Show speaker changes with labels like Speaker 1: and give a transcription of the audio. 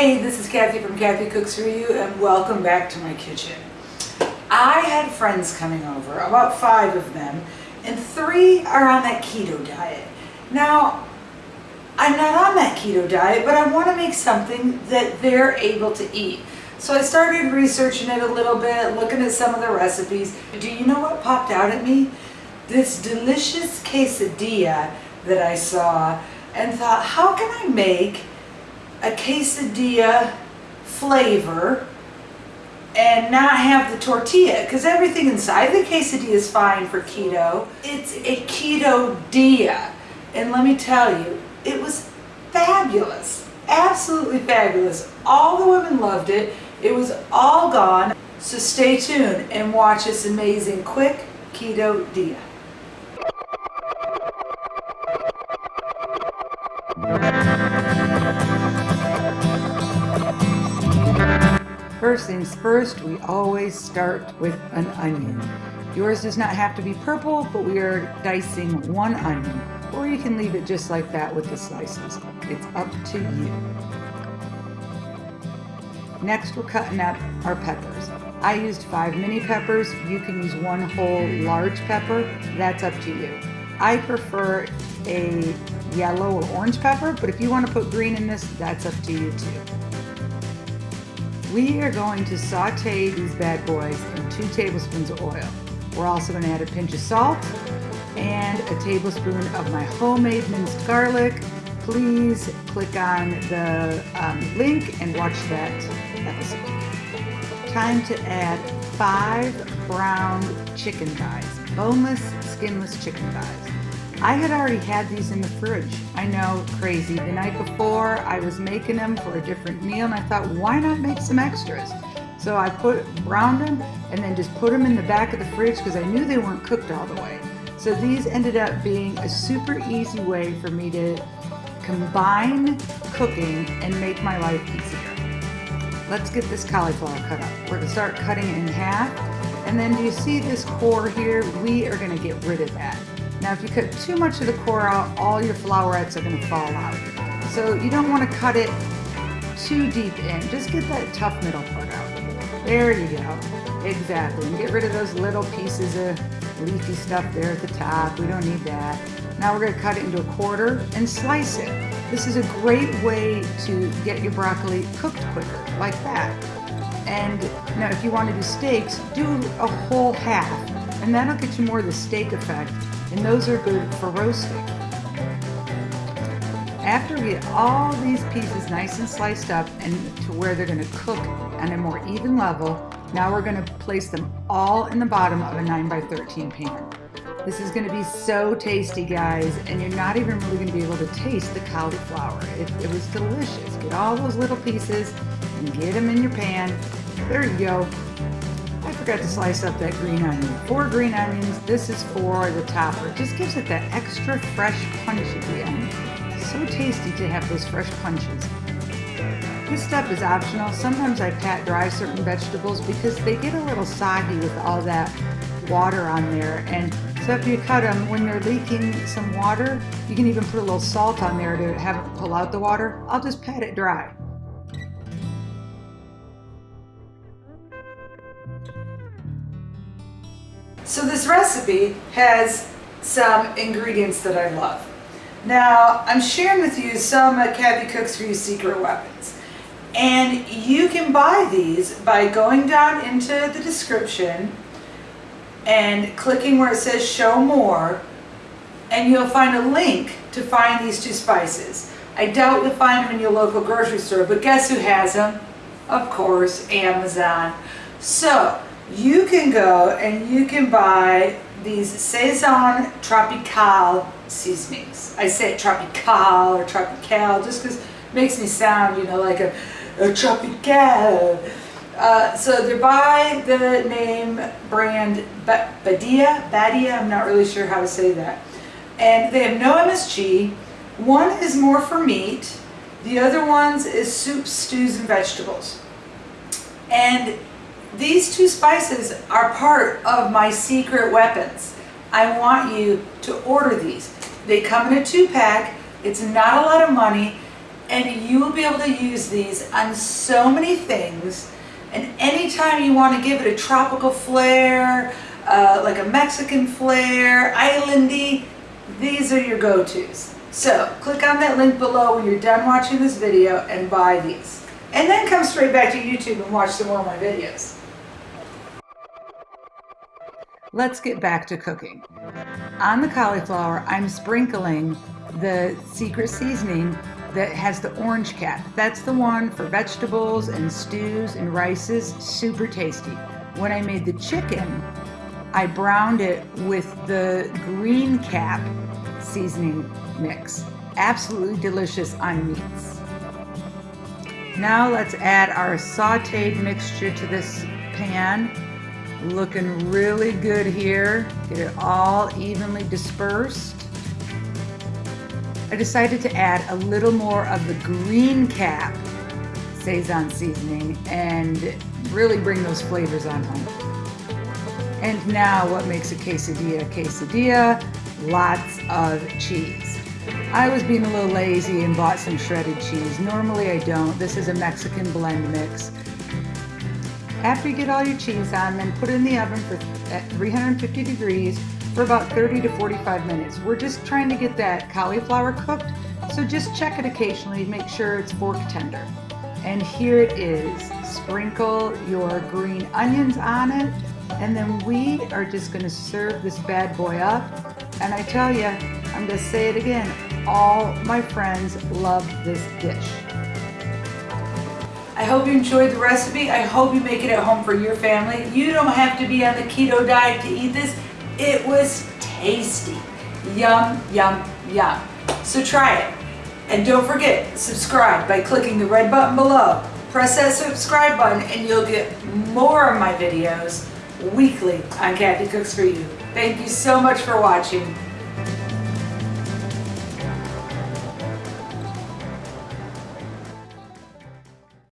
Speaker 1: Hey, this is Kathy from Kathy Cooks For You and welcome back to my kitchen. I had friends coming over, about five of them, and three are on that keto diet. Now, I'm not on that keto diet, but I want to make something that they're able to eat. So I started researching it a little bit, looking at some of the recipes. Do you know what popped out at me? This delicious quesadilla that I saw and thought, how can I make a quesadilla flavor and not have the tortilla because everything inside the quesadilla is fine for keto. It's a keto dia. And let me tell you, it was fabulous. Absolutely fabulous. All the women loved it. It was all gone. So stay tuned and watch this amazing quick ketodilla. First things first, we always start with an onion. Yours does not have to be purple, but we are dicing one onion, or you can leave it just like that with the slices. It's up to you. Next, we're cutting up our peppers. I used five mini peppers. You can use one whole large pepper. That's up to you. I prefer a yellow or orange pepper, but if you want to put green in this, that's up to you too. We are going to saute these bad boys in two tablespoons of oil. We're also going to add a pinch of salt and a tablespoon of my homemade minced garlic. Please click on the um, link and watch that episode. Time to add five brown chicken thighs, boneless, skinless chicken thighs. I had already had these in the fridge. I know, crazy. The night before, I was making them for a different meal, and I thought, why not make some extras? So I put browned them and then just put them in the back of the fridge because I knew they weren't cooked all the way. So these ended up being a super easy way for me to combine cooking and make my life easier. Let's get this cauliflower cut up. We're gonna start cutting it in half. And then do you see this core here? We are gonna get rid of that. Now if you cut too much of the core out, all your flowerets are gonna fall out. So you don't wanna cut it too deep in. Just get that tough middle part out. There you go. Exactly. And get rid of those little pieces of leafy stuff there at the top. We don't need that. Now we're gonna cut it into a quarter and slice it. This is a great way to get your broccoli cooked quicker, like that. And now if you want to do steaks, do a whole half, and that'll get you more of the steak effect and those are good for roasting. After we get all these pieces nice and sliced up and to where they're going to cook on a more even level, now we're going to place them all in the bottom of a 9 by 13 pan. This is going to be so tasty, guys, and you're not even really going to be able to taste the cauliflower. It, it was delicious. Get all those little pieces and get them in your pan. There you go forgot to slice up that green onion. Four green onions, this is for the topper. It just gives it that extra fresh punch at the end. So tasty to have those fresh punches. This step is optional. Sometimes I pat dry certain vegetables because they get a little soggy with all that water on there. And so if you cut them, when they're leaking some water, you can even put a little salt on there to have it pull out the water. I'll just pat it dry. So this recipe has some ingredients that I love. Now, I'm sharing with you some of Kathy Cooks For You secret weapons. And you can buy these by going down into the description and clicking where it says show more and you'll find a link to find these two spices. I doubt you'll find them in your local grocery store, but guess who has them? Of course, Amazon. So, you can go and you can buy these Sazon Tropical seasonings. I say Tropical or Tropical just because it makes me sound, you know, like a, a Tropical. Uh, so they're by the name brand Badia, Badia, I'm not really sure how to say that. And they have no MSG. One is more for meat. The other ones is soups, stews, and vegetables. And these two spices are part of my secret weapons. I want you to order these. They come in a two pack. It's not a lot of money and you will be able to use these on so many things. And anytime you want to give it a tropical flair, uh, like a Mexican flair, islandy, these are your go-tos. So click on that link below when you're done watching this video and buy these. And then come straight back to YouTube and watch some more of my videos. Let's get back to cooking. On the cauliflower, I'm sprinkling the secret seasoning that has the orange cap. That's the one for vegetables and stews and rices, super tasty. When I made the chicken, I browned it with the green cap seasoning mix. Absolutely delicious on meats. Now let's add our sauteed mixture to this pan. Looking really good here. Get it all evenly dispersed. I decided to add a little more of the green cap Sazon seasoning and really bring those flavors on home. And now what makes a quesadilla a quesadilla? Lots of cheese. I was being a little lazy and bought some shredded cheese. Normally I don't. This is a Mexican blend mix. After you get all your cheese on, then put it in the oven for at 350 degrees for about 30 to 45 minutes. We're just trying to get that cauliflower cooked, so just check it occasionally to make sure it's fork tender. And here it is. Sprinkle your green onions on it, and then we are just gonna serve this bad boy up. And I tell you, I'm gonna say it again, all my friends love this dish. I hope you enjoyed the recipe. I hope you make it at home for your family. You don't have to be on the keto diet to eat this. It was tasty. Yum, yum, yum. So try it. And don't forget, subscribe by clicking the red button below. Press that subscribe button and you'll get more of my videos weekly on Kathy Cooks For You. Thank you so much for watching.